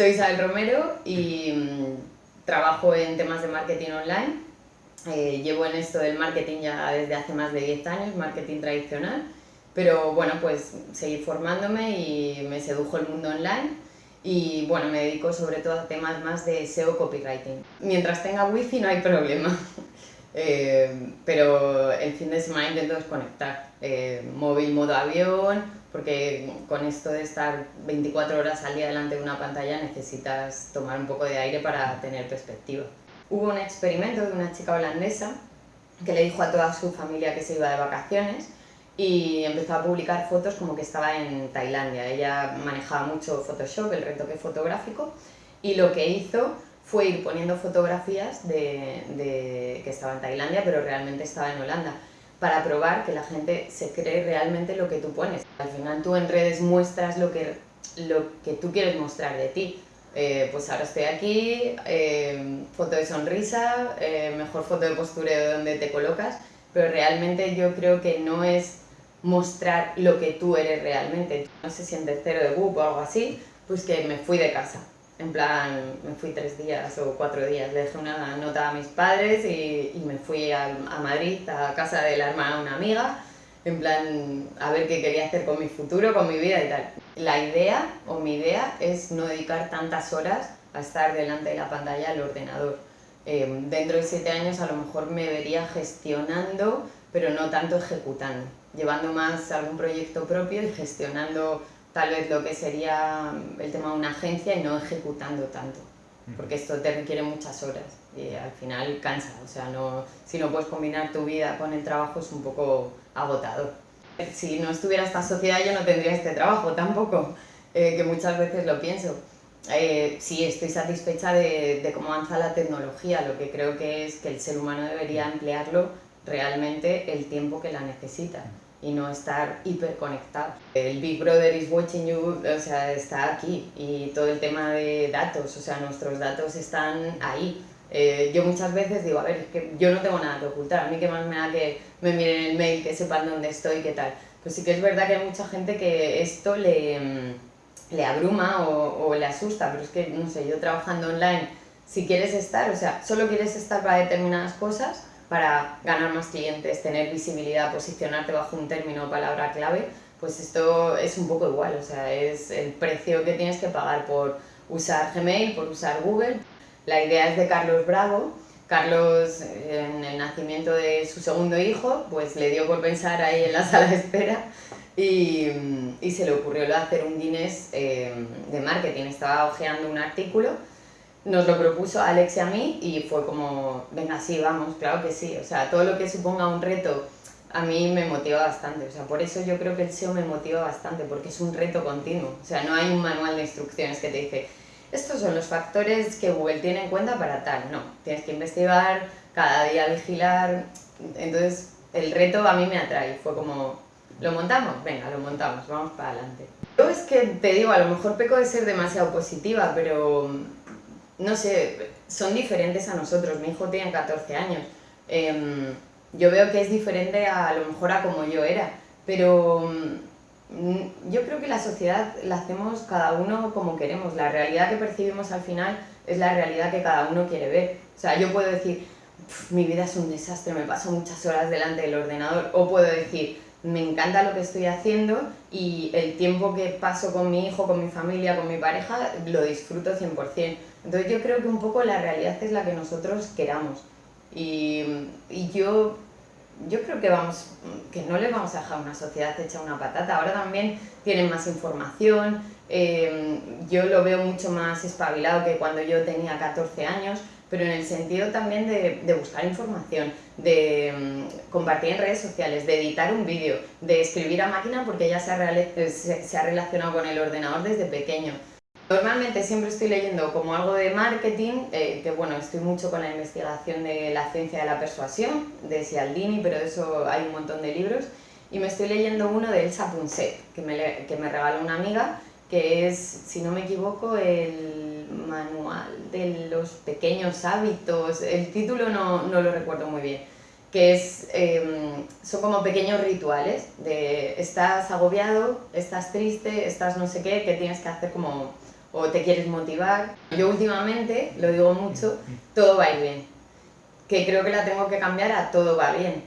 Soy Isabel Romero y mm, trabajo en temas de marketing online. Eh, llevo en esto del marketing ya desde hace más de 10 años, marketing tradicional, pero bueno, pues seguí formándome y me sedujo el mundo online y bueno, me dedico sobre todo a temas más de SEO copywriting. Mientras tenga wifi no hay problema, eh, pero el fin de semana intento desconectar, eh, móvil modo avión, porque con esto de estar 24 horas al día delante de una pantalla necesitas tomar un poco de aire para tener perspectiva. Hubo un experimento de una chica holandesa que le dijo a toda su familia que se iba de vacaciones y empezó a publicar fotos como que estaba en Tailandia. Ella manejaba mucho Photoshop, el retoque fotográfico, y lo que hizo fue ir poniendo fotografías de, de que estaba en Tailandia, pero realmente estaba en Holanda para probar que la gente se cree realmente lo que tú pones. Al final tú en redes muestras lo que, lo que tú quieres mostrar de ti. Eh, pues ahora estoy aquí, eh, foto de sonrisa, eh, mejor foto de postureo donde te colocas, pero realmente yo creo que no es mostrar lo que tú eres realmente. No sé si en tercero de BUP o algo así, pues que me fui de casa. En plan, me fui tres días o cuatro días, le dejé una nota a mis padres y, y me fui a, a, Madrid, a casa de la hermana de una amiga, en plan, a ver qué quería hacer con mi futuro, con mi vida y tal. La idea, o mi idea, es no dedicar tantas horas a estar delante de la pantalla del ordenador. Eh, dentro de siete años a lo mejor me vería gestionando, pero no tanto ejecutando, llevando más algún proyecto propio y gestionando tal vez lo que sería el tema de una agencia y no ejecutando tanto, porque esto te requiere muchas horas y al final cansa, o sea, no, si no puedes combinar tu vida con el trabajo es un poco agotador. Si no estuviera esta sociedad yo no tendría este trabajo tampoco, eh, que muchas veces lo pienso. Eh, sí, estoy satisfecha de, de cómo avanza la tecnología, lo que creo que es que el ser humano debería emplearlo realmente el tiempo que la necesita y no estar hiperconectado. El Big Brother is watching you, o sea, está aquí y todo el tema de datos, o sea, nuestros datos están ahí. Eh, yo muchas veces digo, a ver, es que yo no tengo nada que ocultar, a mí que más me da que me miren el mail, que sepan dónde estoy, qué tal. Pues sí que es verdad que hay mucha gente que esto le, mm, le abruma o, o le asusta, pero es que, no sé, yo trabajando online, si quieres estar, o sea, solo quieres estar para determinadas cosas, para ganar más clientes, tener visibilidad, posicionarte bajo un término o palabra clave, pues esto es un poco igual, o sea, es el precio que tienes que pagar por usar Gmail, por usar Google. La idea es de Carlos Bravo. Carlos, en el nacimiento de su segundo hijo, pues le dio por pensar ahí en la sala de espera y, se le ocurrió hacer un Guinness eh, de marketing. Estaba hojeando un artículo nos lo propuso Alex y a mí y fue como, venga, sí, vamos, claro que sí. O sea, todo lo que suponga un reto a mí me motiva bastante. O sea, por eso yo creo que el SEO me motiva bastante, porque es un reto continuo. O sea, no hay un manual de instrucciones que te dice, estos son los factores que Google tiene en cuenta para tal. No, tienes que investigar, cada día vigilar. Entonces, el reto a mí me atrae. Fue como, ¿lo montamos? Venga, lo montamos, vamos para adelante. Yo es que te digo, a lo mejor peco de ser demasiado positiva, pero no sé, son diferentes a nosotros. Mi hijo tiene 14 años. Em, yo veo que es diferente a, lo mejor a como yo era, pero mm, yo creo que la sociedad la hacemos cada uno como queremos. La realidad que percibimos al final es la realidad que cada uno quiere ver. O sea, yo puedo decir, mi vida es un desastre, me paso muchas horas delante del ordenador, o puedo decir, me encanta lo que estoy haciendo y el tiempo que paso con mi hijo, con mi familia, con mi pareja, lo disfruto 100%. Entonces yo creo que un poco la realidad es la que nosotros queramos. Y, y yo, yo creo que, vamos, que no le vamos a dejar una sociedad hecha una patata. Ahora también tienen más información, eh, yo lo veo mucho más espabilado que cuando yo tenía 14 años, pero en el sentido también de, de buscar información, de um, compartir en redes sociales, de editar un vídeo, de escribir a máquina porque ya se ha, se, se ha relacionado con el ordenador desde pequeño. Normalmente siempre estoy leyendo como algo de marketing, eh, que bueno, estoy mucho con la investigación de la ciencia de la persuasión, de Cialdini, pero de eso hay un montón de libros, y me estoy leyendo uno de Elsa Punset, que me, que me regaló una amiga, que es, si no me equivoco, el manual de los pequeños hábitos, el título no, no lo recuerdo muy bien, que es, eh, son como pequeños rituales de estás agobiado, estás triste, estás no sé qué, que tienes que hacer como o te quieres motivar. Yo últimamente, lo digo mucho, todo va a ir bien. Que creo que la tengo que cambiar a todo va bien.